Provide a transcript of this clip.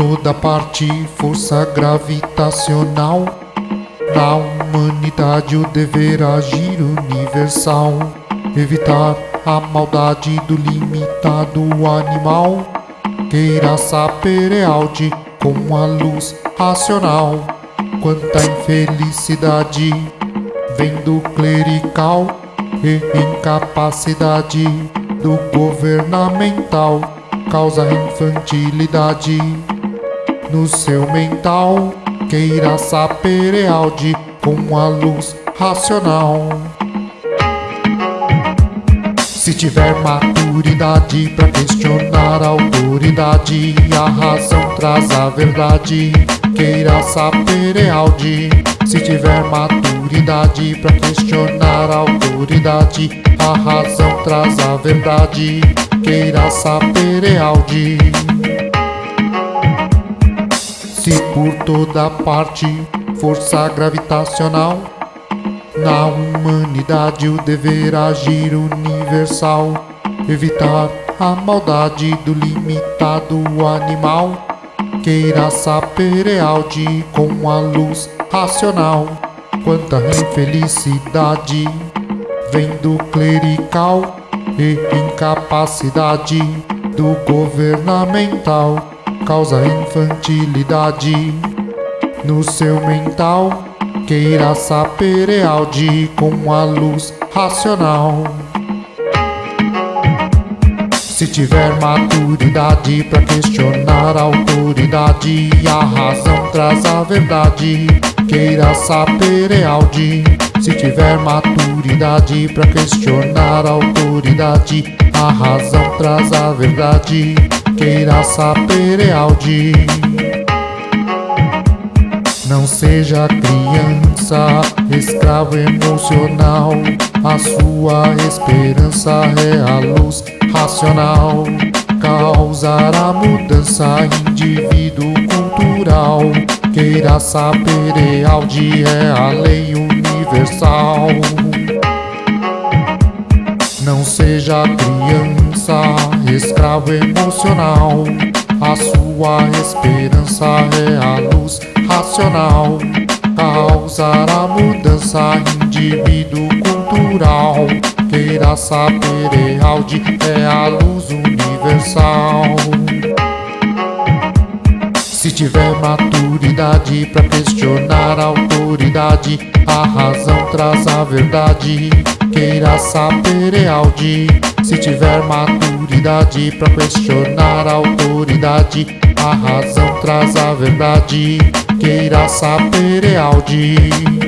toda parte força gravitacional. Na humanidade o dever agir universal, evitar a maldade do limitado animal. Queira saber realde com a luz racional. Quanta infelicidade vem do clerical e incapacidade do governamental causa infantilidade no seu mental. Queira saber realde com a luz racional. Se tiver maturidade para questionar a autoridade, a razão traz a verdade. Queira saber realde. Se tiver maturidade para questionar a autoridade, a razão traz a verdade queira saber realde Se por toda parte força gravitacional. Na humanidade o dever agir universal Evitar a maldade do limitado animal. Queira saber realde com a luz racional. Quanta infelicidade vem do clerical e incapacidade do governamental causa infantilidade no seu mental. Queira saber realde com a luz racional. Se tiver maturidade para questionar a autoridade, a razão traz a verdade. Queira saber realde se tiver maturidade para questionar a autoridade, a razão traz a verdade. Queira saber realde. Não seja criança, escravo emocional. A sua esperança é a luz racional. Causará mudança, indivíduo cultural. Queira saber realde é a lei universal. Não seja criança, escravo emocional. A sua esperança é a luz racional. Causará mudança, indivíduo cultural. Queira saber realde é a luz universal. Se tiver maturidade para questionar a autoridade, a razão traz a verdade. Queira saber realde. Se tiver maturidade para questionar a autoridade, a razão traz a verdade. Queira saber realde.